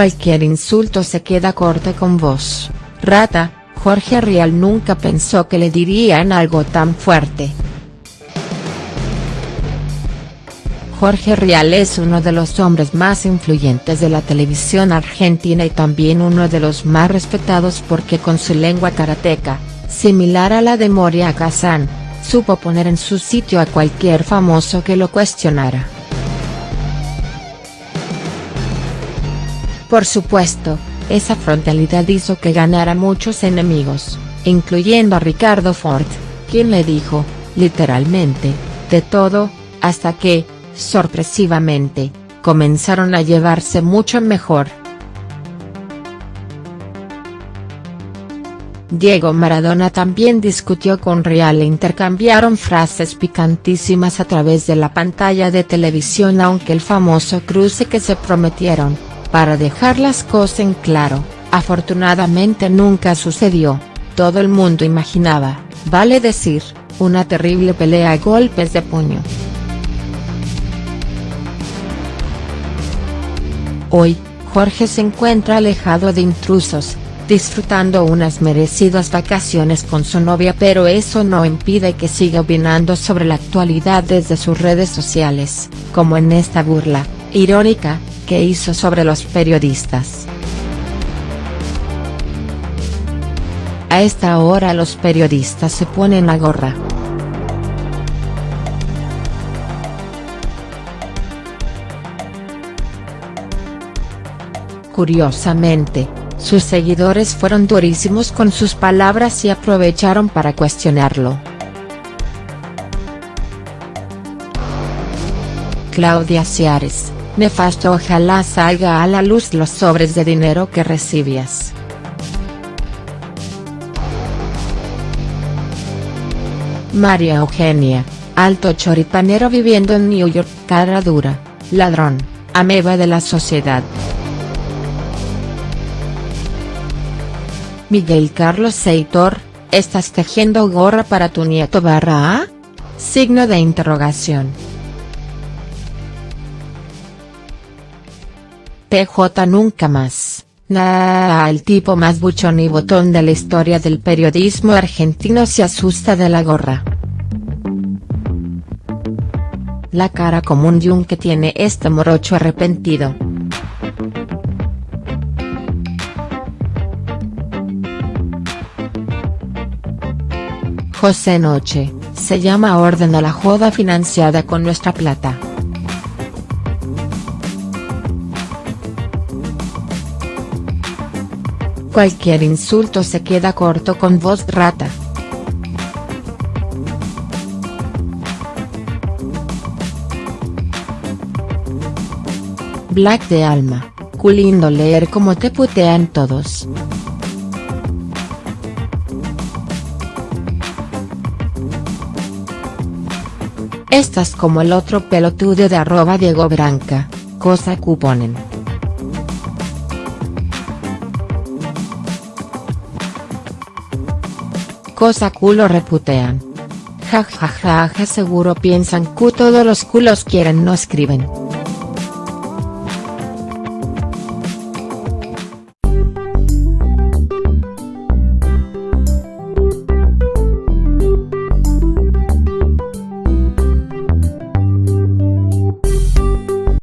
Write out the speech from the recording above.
Cualquier insulto se queda corto con vos, rata, Jorge Rial nunca pensó que le dirían algo tan fuerte. Jorge Rial es uno de los hombres más influyentes de la televisión argentina y también uno de los más respetados porque con su lengua karateca, similar a la de Moria Kazan, supo poner en su sitio a cualquier famoso que lo cuestionara. Por supuesto, esa frontalidad hizo que ganara muchos enemigos, incluyendo a Ricardo Ford, quien le dijo, literalmente, de todo, hasta que, sorpresivamente, comenzaron a llevarse mucho mejor. Diego Maradona también discutió con Real e intercambiaron frases picantísimas a través de la pantalla de televisión aunque el famoso cruce que se prometieron, para dejar las cosas en claro, afortunadamente nunca sucedió, todo el mundo imaginaba, vale decir, una terrible pelea a golpes de puño. Hoy, Jorge se encuentra alejado de intrusos, disfrutando unas merecidas vacaciones con su novia pero eso no impide que siga opinando sobre la actualidad desde sus redes sociales, como en esta burla, irónica, que hizo sobre los periodistas. A esta hora los periodistas se ponen la gorra. Curiosamente, sus seguidores fueron durísimos con sus palabras y aprovecharon para cuestionarlo. Claudia Ciares, nefasto ojalá salga a la luz los sobres de dinero que recibías. María Eugenia, alto choripanero viviendo en New York, cara dura, ladrón, ameba de la sociedad. Miguel Carlos Seitor, ¿estás tejiendo gorra para tu nieto barra A? Signo de interrogación. PJ nunca más, nah, el tipo más buchón y botón de la historia del periodismo argentino se asusta de la gorra. La cara común de un que tiene este morocho arrepentido. José Noche, se llama Orden a la Joda financiada con nuestra plata. Cualquier insulto se queda corto con voz rata. Black de alma, culindo leer como te putean todos. Estás como el otro pelotudo de arroba Diego Branca, cosa cuponen. Cosa culo reputean. Ja ja ja ja seguro piensan que todos los culos quieren no escriben.